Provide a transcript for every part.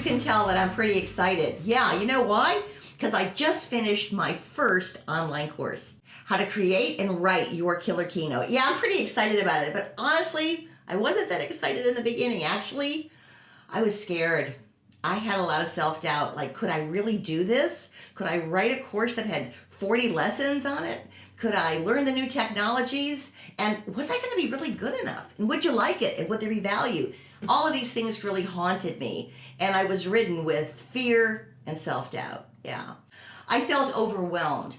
can tell that I'm pretty excited. Yeah, you know why? Because I just finished my first online course, how to create and write your killer keynote. Yeah, I'm pretty excited about it, but honestly, I wasn't that excited in the beginning. Actually, I was scared. I had a lot of self doubt. Like, could I really do this? Could I write a course that had 40 lessons on it? Could I learn the new technologies? And was I going to be really good enough? And would you like it? And would there be value? All of these things really haunted me. And I was ridden with fear and self doubt. Yeah. I felt overwhelmed.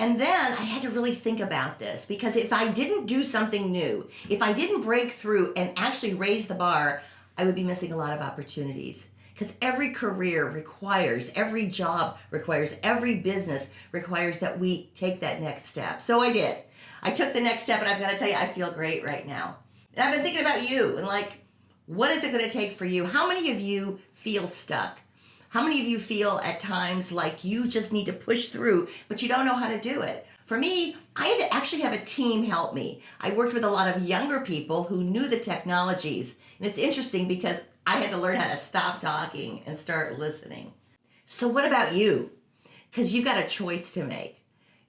And then I had to really think about this because if I didn't do something new, if I didn't break through and actually raise the bar, I would be missing a lot of opportunities because every career requires, every job requires, every business requires that we take that next step. So I did. I took the next step, and I've got to tell you, I feel great right now. And I've been thinking about you and like, what is it going to take for you? How many of you feel stuck? How many of you feel at times like you just need to push through, but you don't know how to do it? For me, I had to actually have a team help me. I worked with a lot of younger people who knew the technologies. And it's interesting because I had to learn how to stop talking and start listening. So what about you? Because you've got a choice to make.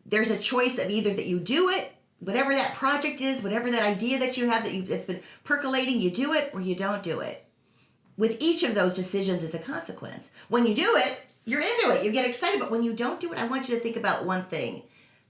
There's a choice of either that you do it, whatever that project is, whatever that idea that you have that you, that's been percolating, you do it or you don't do it. With each of those decisions is a consequence. When you do it, you're into it, you get excited, but when you don't do it, I want you to think about one thing.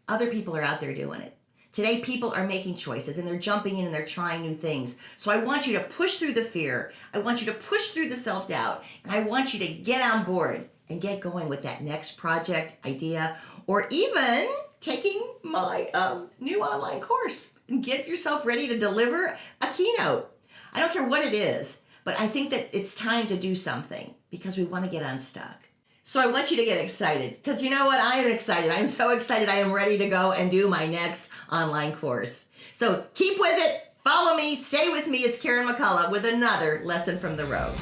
Other people are out there doing it. Today, people are making choices and they're jumping in and they're trying new things. So I want you to push through the fear. I want you to push through the self doubt. And I want you to get on board and get going with that next project, idea, or even taking my um, new online course and get yourself ready to deliver a keynote. I don't care what it is, but I think that it's time to do something because we want to get unstuck. So I want you to get excited because you know what? I am excited. I'm so excited. I am ready to go and do my next online course. So keep with it. Follow me. Stay with me. It's Karen McCullough with another lesson from the road.